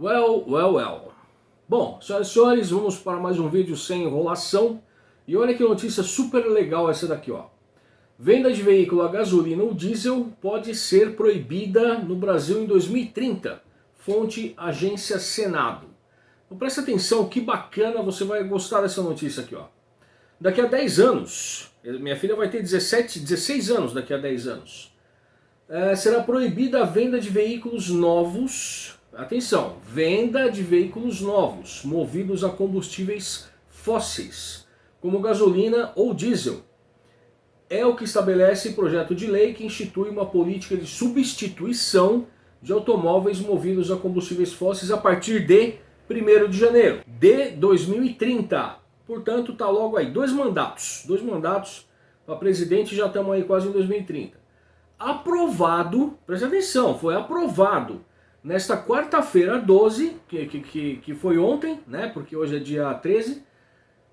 Well, well, well. Bom, senhoras e senhores, vamos para mais um vídeo sem enrolação. E olha que notícia super legal essa daqui, ó. Venda de veículo a gasolina ou diesel pode ser proibida no Brasil em 2030. Fonte Agência Senado. Então presta atenção, que bacana, você vai gostar dessa notícia aqui, ó. Daqui a 10 anos, minha filha vai ter 17, 16 anos daqui a 10 anos. É, será proibida a venda de veículos novos Atenção, venda de veículos novos, movidos a combustíveis fósseis, como gasolina ou diesel. É o que estabelece projeto de lei que institui uma política de substituição de automóveis movidos a combustíveis fósseis a partir de 1 de janeiro de 2030. Portanto, está logo aí, dois mandatos, dois mandatos para presidente já estamos aí quase em 2030. Aprovado, presta atenção, foi aprovado nesta quarta-feira 12, que, que, que foi ontem, né, porque hoje é dia 13,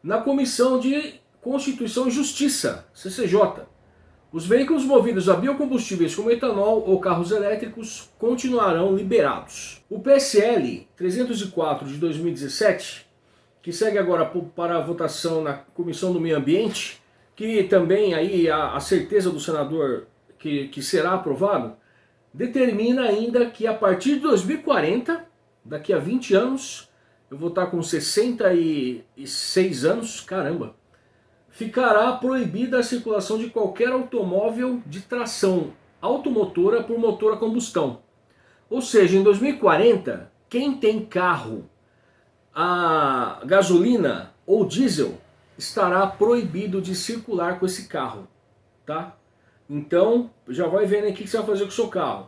na Comissão de Constituição e Justiça, CCJ. Os veículos movidos a biocombustíveis como etanol ou carros elétricos continuarão liberados. O PSL 304 de 2017, que segue agora para a votação na Comissão do Meio Ambiente, que também aí a, a certeza do senador que, que será aprovado, determina ainda que a partir de 2040, daqui a 20 anos, eu vou estar com 66 anos, caramba, ficará proibida a circulação de qualquer automóvel de tração automotora por motor a combustão. Ou seja, em 2040, quem tem carro a gasolina ou diesel estará proibido de circular com esse carro, tá? Então, já vai vendo aí o que você vai fazer com o seu carro.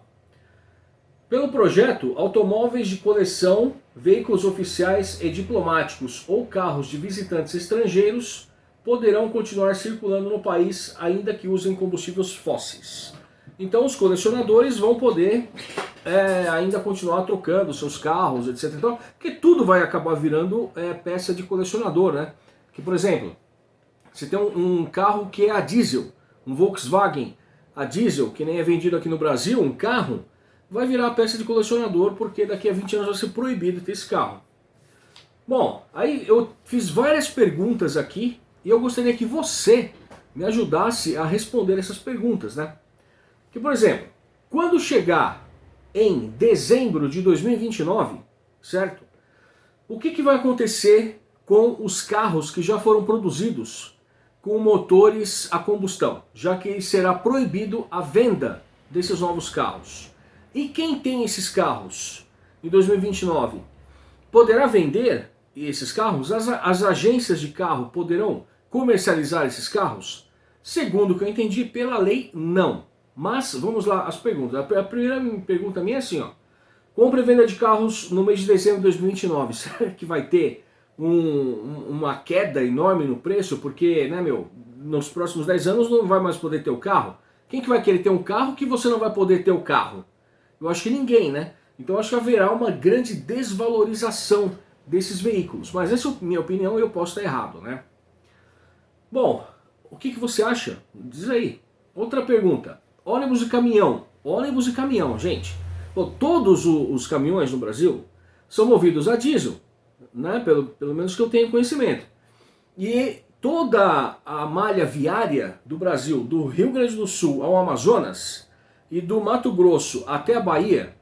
Pelo projeto, automóveis de coleção, veículos oficiais e diplomáticos ou carros de visitantes estrangeiros poderão continuar circulando no país ainda que usem combustíveis fósseis. Então os colecionadores vão poder é, ainda continuar trocando seus carros, etc. Então, porque tudo vai acabar virando é, peça de colecionador, né? Que, por exemplo, você tem um, um carro que é a diesel, um Volkswagen a diesel, que nem é vendido aqui no Brasil, um carro, vai virar peça de colecionador, porque daqui a 20 anos vai ser proibido ter esse carro. Bom, aí eu fiz várias perguntas aqui, e eu gostaria que você me ajudasse a responder essas perguntas, né? Que, por exemplo, quando chegar em dezembro de 2029, certo? O que, que vai acontecer com os carros que já foram produzidos com motores a combustão, já que será proibido a venda desses novos carros. E quem tem esses carros em 2029 poderá vender esses carros? As, as agências de carro poderão comercializar esses carros? Segundo o que eu entendi, pela lei, não. Mas, vamos lá, as perguntas. A primeira pergunta minha é assim, ó. Compra e venda de carros no mês de dezembro de 2029. Será que vai ter um, uma queda enorme no preço, porque, né, meu, nos próximos 10 anos não vai mais poder ter o carro. Quem que vai querer ter um carro que você não vai poder ter o carro? Eu acho que ninguém, né? Então acho que haverá uma grande desvalorização desses veículos. Mas essa é minha opinião eu posso estar errado, né? Bom, o que, que você acha? Diz aí. Outra pergunta. Ônibus e caminhão. Ônibus e caminhão, gente. Bom, todos os caminhões no Brasil são movidos a diesel né? pelo, pelo menos que eu tenho conhecimento. E toda a malha viária do Brasil, do Rio Grande do Sul ao Amazonas e do Mato Grosso até a Bahia,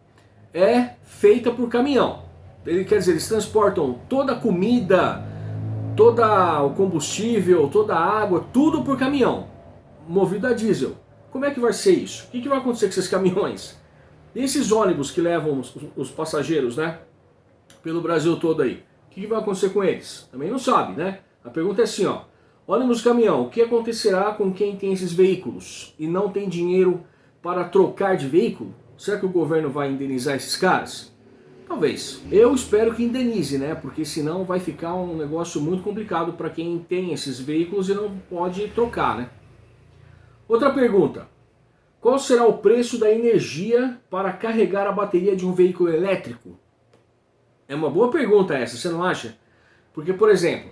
é feita por caminhão. Ele quer dizer, eles transportam toda a comida, todo o combustível, toda a água, tudo por caminhão, movido a diesel. Como é que vai ser isso? O que, que vai acontecer com esses caminhões? E esses ônibus que levam os, os passageiros, né? Pelo Brasil todo aí que vai acontecer com eles? Também não sabe, né? A pergunta é assim, ó. Ônibus caminhão, o que acontecerá com quem tem esses veículos e não tem dinheiro para trocar de veículo? Será que o governo vai indenizar esses caras? Talvez. Eu espero que indenize, né? Porque senão vai ficar um negócio muito complicado para quem tem esses veículos e não pode trocar, né? Outra pergunta. Qual será o preço da energia para carregar a bateria de um veículo elétrico? É uma boa pergunta essa, você não acha? Porque, por exemplo,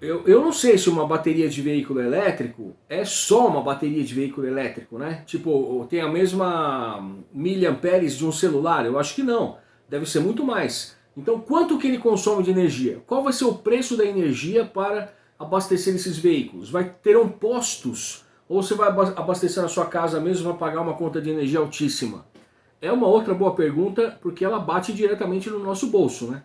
eu, eu não sei se uma bateria de veículo elétrico é só uma bateria de veículo elétrico, né? Tipo, tem a mesma miliamperes de um celular? Eu acho que não. deve ser muito mais. Então quanto que ele consome de energia? Qual vai ser o preço da energia para abastecer esses veículos? Vai terão postos ou você vai abastecer na sua casa mesmo e vai pagar uma conta de energia altíssima? É uma outra boa pergunta, porque ela bate diretamente no nosso bolso, né?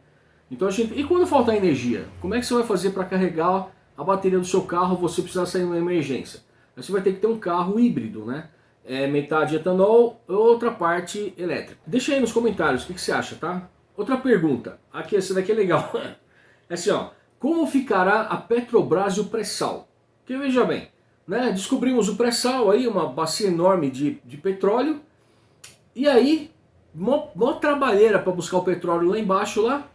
Então a gente... E quando faltar energia? Como é que você vai fazer para carregar a bateria do seu carro você precisar sair numa emergência? Você vai ter que ter um carro híbrido, né? É metade etanol, outra parte elétrica. Deixa aí nos comentários o que, que você acha, tá? Outra pergunta, aqui essa daqui é legal. É assim, ó. Como ficará a Petrobras e o pré-sal? Porque veja bem, né? Descobrimos o pré-sal aí, uma bacia enorme de, de petróleo. E aí, mó, mó trabalheira para buscar o petróleo lá embaixo lá.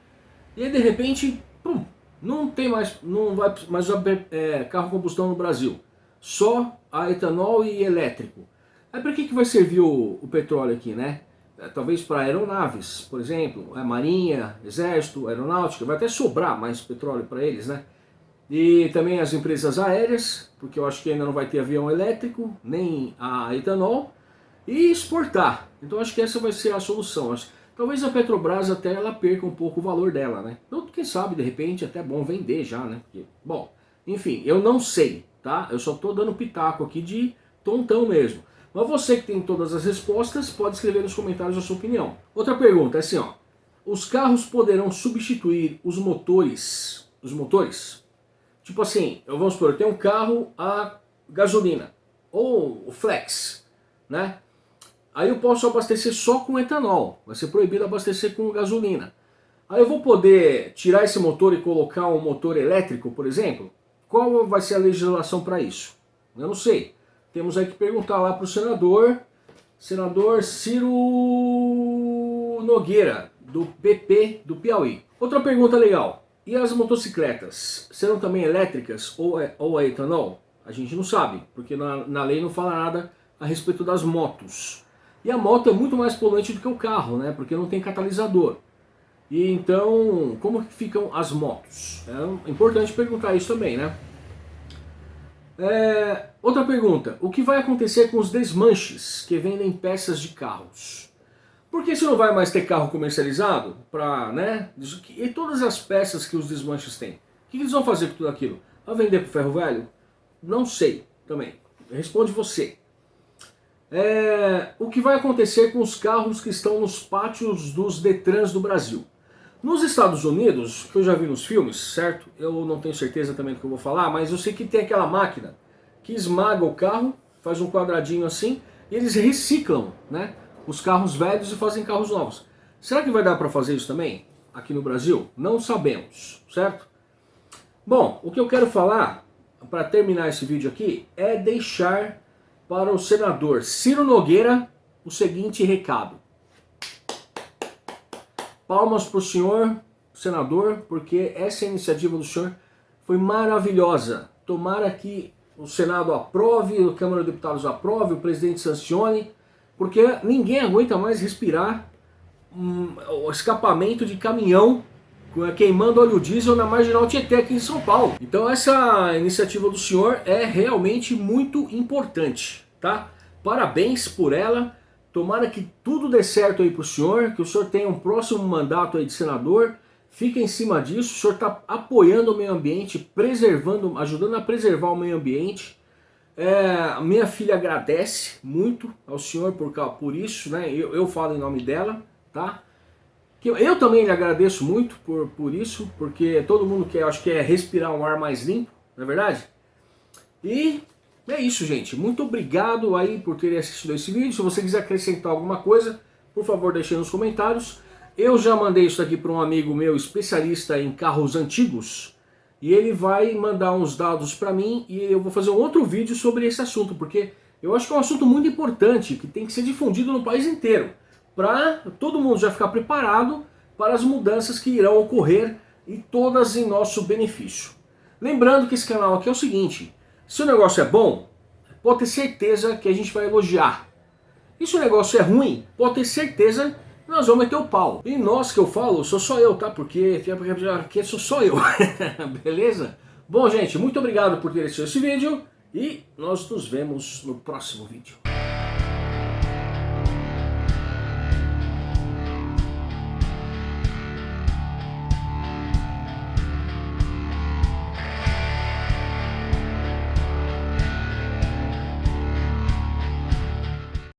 E aí de repente, pum, não tem mais, não vai mais é, carro combustão no Brasil. Só a etanol e elétrico. Aí para que, que vai servir o, o petróleo aqui, né? É, talvez para aeronaves, por exemplo, a marinha, exército, aeronáutica, vai até sobrar mais petróleo para eles, né? E também as empresas aéreas, porque eu acho que ainda não vai ter avião elétrico, nem a etanol, e exportar. Então acho que essa vai ser a solução. Talvez a Petrobras até ela perca um pouco o valor dela, né? Então quem sabe de repente até é bom vender já, né? Bom, enfim, eu não sei, tá? Eu só tô dando pitaco aqui de tontão mesmo. Mas você que tem todas as respostas, pode escrever nos comentários a sua opinião. Outra pergunta é assim, ó. Os carros poderão substituir os motores, os motores Tipo assim, eu vamos supor, eu tenho um carro a gasolina, ou o flex, né? Aí eu posso abastecer só com etanol, vai ser proibido abastecer com gasolina. Aí eu vou poder tirar esse motor e colocar um motor elétrico, por exemplo? Qual vai ser a legislação para isso? Eu não sei. Temos aí que perguntar lá para o senador, senador Ciro Nogueira, do PP do Piauí. Outra pergunta legal. E as motocicletas, serão também elétricas ou, é, ou a etanol? A gente não sabe, porque na, na lei não fala nada a respeito das motos. E a moto é muito mais poluente do que o carro, né? Porque não tem catalisador. E então, como ficam as motos? É importante perguntar isso também, né? É, outra pergunta, o que vai acontecer com os desmanches que vendem peças de carros? Porque você não vai mais ter carro comercializado para, né? E todas as peças que os desmanches têm. O que eles vão fazer com tudo aquilo? Vai vender para o ferro velho? Não sei também. Responde você. É, o que vai acontecer com os carros que estão nos pátios dos Detrans do Brasil? Nos Estados Unidos, que eu já vi nos filmes, certo? Eu não tenho certeza também do que eu vou falar, mas eu sei que tem aquela máquina que esmaga o carro, faz um quadradinho assim, e eles reciclam, né? os carros velhos e fazem carros novos. Será que vai dar para fazer isso também aqui no Brasil? Não sabemos, certo? Bom, o que eu quero falar, para terminar esse vídeo aqui, é deixar para o senador Ciro Nogueira o seguinte recado. Palmas para o senhor, senador, porque essa iniciativa do senhor foi maravilhosa. Tomara que o Senado aprove, a Câmara dos Deputados aprove, o presidente sancione, porque ninguém aguenta mais respirar um, o escapamento de caminhão queimando óleo diesel na Marginal Tietê aqui em São Paulo. Então essa iniciativa do senhor é realmente muito importante, tá? Parabéns por ela, tomara que tudo dê certo aí pro senhor, que o senhor tenha um próximo mandato aí de senador, fique em cima disso, o senhor está apoiando o meio ambiente, preservando, ajudando a preservar o meio ambiente, é, minha filha agradece muito ao senhor por, por isso, né? Eu, eu falo em nome dela, tá? Eu, eu também lhe agradeço muito por, por isso, porque todo mundo quer, acho que é respirar um ar mais limpo, não é verdade? E é isso, gente. Muito obrigado aí por terem assistido esse vídeo. Se você quiser acrescentar alguma coisa, por favor, deixe nos comentários. Eu já mandei isso aqui para um amigo meu especialista em carros antigos, e ele vai mandar uns dados para mim e eu vou fazer um outro vídeo sobre esse assunto, porque eu acho que é um assunto muito importante, que tem que ser difundido no país inteiro, para todo mundo já ficar preparado para as mudanças que irão ocorrer e todas em nosso benefício. Lembrando que esse canal aqui é o seguinte, se o negócio é bom, pode ter certeza que a gente vai elogiar. E se o negócio é ruim, pode ter certeza nós vamos meter o pau. E nós que eu falo, sou só eu, tá? Porque aqui sou só eu. Beleza? Bom, gente, muito obrigado por ter assistido esse vídeo e nós nos vemos no próximo vídeo.